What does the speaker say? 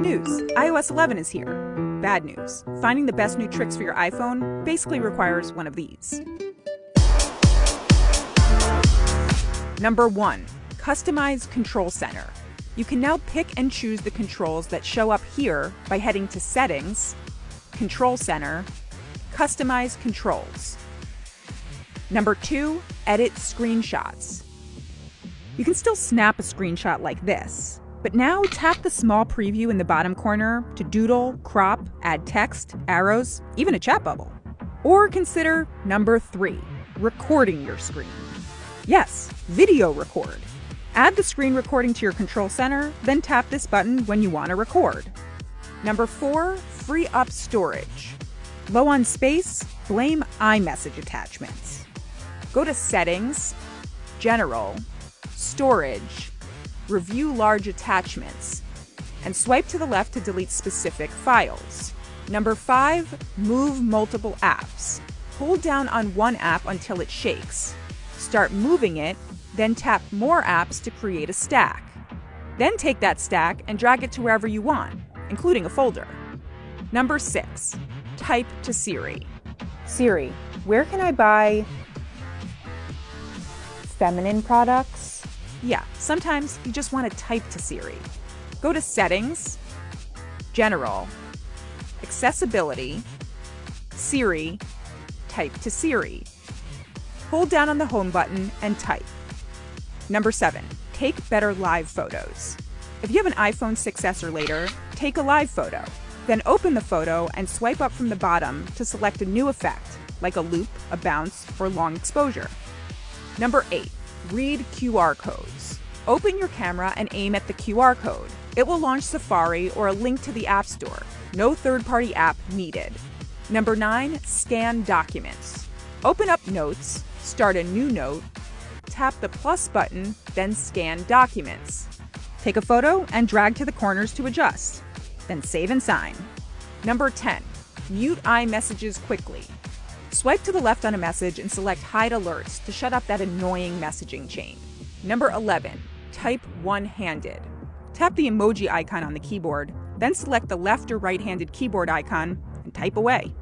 News iOS 11 is here. Bad news finding the best new tricks for your iPhone basically requires one of these. Number 1 Customize Control Center. You can now pick and choose the controls that show up here by heading to Settings, Control Center, Customize Controls. Number 2 Edit Screenshots. You can still snap a screenshot like this, but now tap the small preview in the bottom corner to doodle, crop, add text, arrows, even a chat bubble. Or consider number three, recording your screen. Yes, video record. Add the screen recording to your control center, then tap this button when you want to record. Number four, free up storage. Low on space? Blame iMessage attachments. Go to Settings, General, Storage, Review Large Attachments, and swipe to the left to delete specific files. Number 5. Move multiple apps. Hold down on one app until it shakes. Start moving it, then tap More Apps to create a stack. Then take that stack and drag it to wherever you want, including a folder. Number 6. Type to Siri. Siri, where can I buy feminine products? Yeah, sometimes you just want to type to Siri. Go to Settings, General, Accessibility, Siri, type to Siri. Hold down on the Home button and type. Number 7. Take better live photos. If you have an iPhone 6s or later, take a live photo. Then open the photo and swipe up from the bottom to select a new effect, like a loop, a bounce, or long exposure. Number 8. Read QR codes. Open your camera and aim at the QR code. It will launch Safari or a link to the App Store. No third party app needed. Number 9. Scan documents. Open up Notes, start a new note, tap the plus button, then scan documents. Take a photo and drag to the corners to adjust. Then save and sign. Number 10. Mute iMessages quickly. Swipe to the left on a message and select Hide Alerts to shut up that annoying messaging chain. Number 11. Type one handed. Tap the emoji icon on the keyboard, then select the left or right handed keyboard icon and type away.